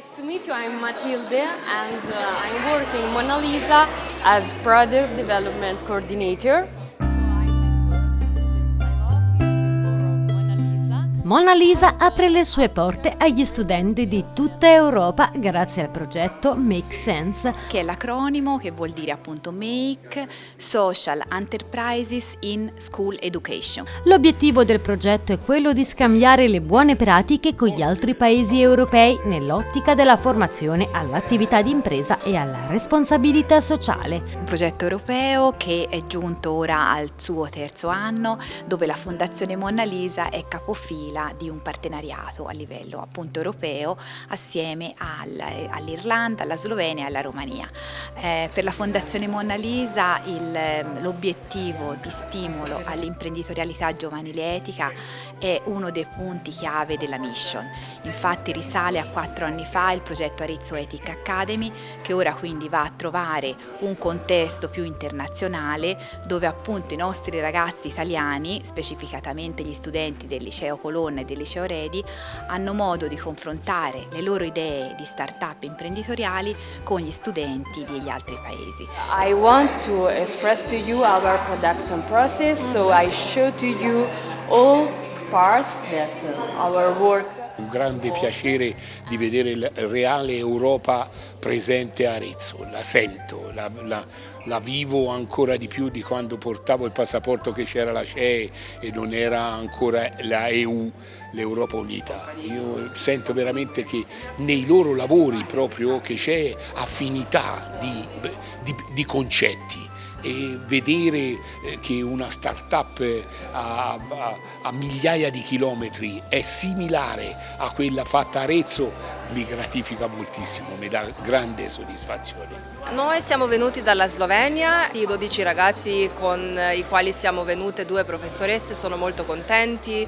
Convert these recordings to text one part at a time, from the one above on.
Nice to meet you, I'm Matilde and uh, I'm working Mona Lisa as Product Development Coordinator. Mona Lisa apre le sue porte agli studenti di tutta Europa grazie al progetto Make Sense, che è l'acronimo che vuol dire appunto Make Social Enterprises in School Education. L'obiettivo del progetto è quello di scambiare le buone pratiche con gli altri paesi europei nell'ottica della formazione all'attività di impresa e alla responsabilità sociale. Un progetto europeo che è giunto ora al suo terzo anno dove la Fondazione Mona Lisa è capofila quella di un partenariato a livello appunto europeo assieme all'Irlanda, alla Slovenia e alla Romania. Eh, per la Fondazione Mona Lisa l'obiettivo di stimolo all'imprenditorialità giovanile etica è uno dei punti chiave della mission. Infatti risale a quattro anni fa il progetto Arezzo Ethic Academy che ora quindi va a trovare un contesto più internazionale dove appunto i nostri ragazzi italiani, specificatamente gli studenti del liceo Colonna Donna e del Liceo Redi hanno modo di confrontare le loro idee di start-up imprenditoriali con gli studenti degli altri paesi. I want to express to you our production process, so I show to you all parts that our work un grande piacere di vedere la reale Europa presente a Arezzo, la sento, la, la, la, vivo ancora di più di quando portavo il passaporto che c'era la CE e non era ancora la EU, l'Europa Unita. Io sento veramente che nei loro lavori proprio che c'è affinità di, di, di concetti e vedere eh, che una start-up eh, a, a, a, migliaia di chilometri è similare a quella fatta a Arezzo mi gratifica moltissimo, mi dà grande soddisfazione. Noi siamo venuti dalla Slovenia, i 12 ragazzi con i quali siamo venute, due professoresse, sono molto contenti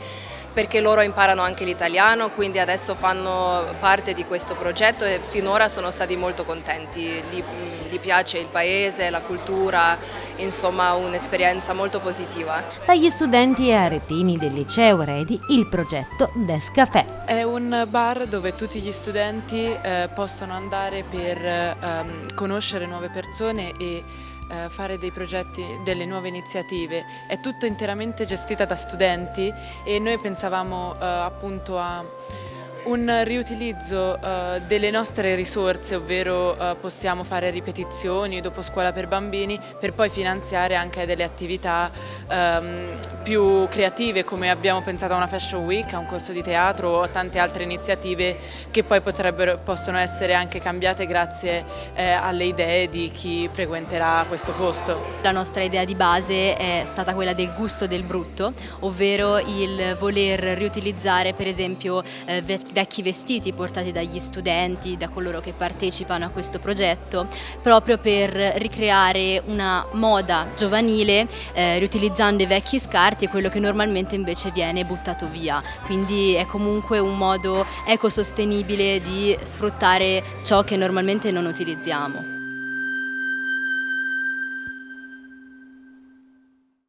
perché loro imparano anche l'italiano, quindi adesso fanno parte di questo progetto e finora sono stati molto contenti, gli, gli piace il paese, la cultura, insomma un'esperienza molto positiva. Dagli studenti e aretini del liceo Redi il progetto Descafè. È un bar dove tutti gli studenti eh, possono andare per eh, conoscere nuove persone e fare dei progetti, delle nuove iniziative, è tutto interamente gestita da studenti e noi pensavamo eh, appunto a un riutilizzo uh, delle nostre risorse, ovvero possiamo fare ripetizioni dopo scuola per bambini per poi finanziare anche delle attività um, più creative come abbiamo pensato a una fashion week, a un corso di teatro o a tante altre iniziative che poi possono essere anche cambiate grazie eh, alle idee di chi frequenterà questo posto. La nostra idea di base è stata quella del gusto del brutto, ovvero il voler riutilizzare per esempio eh, vecchi vestiti portati dagli studenti, da coloro che partecipano a questo progetto, proprio per ricreare una moda giovanile eh, riutilizzando i vecchi scarti e quello che normalmente invece viene buttato via. Quindi è comunque un modo ecosostenibile di sfruttare ciò che normalmente non utilizziamo.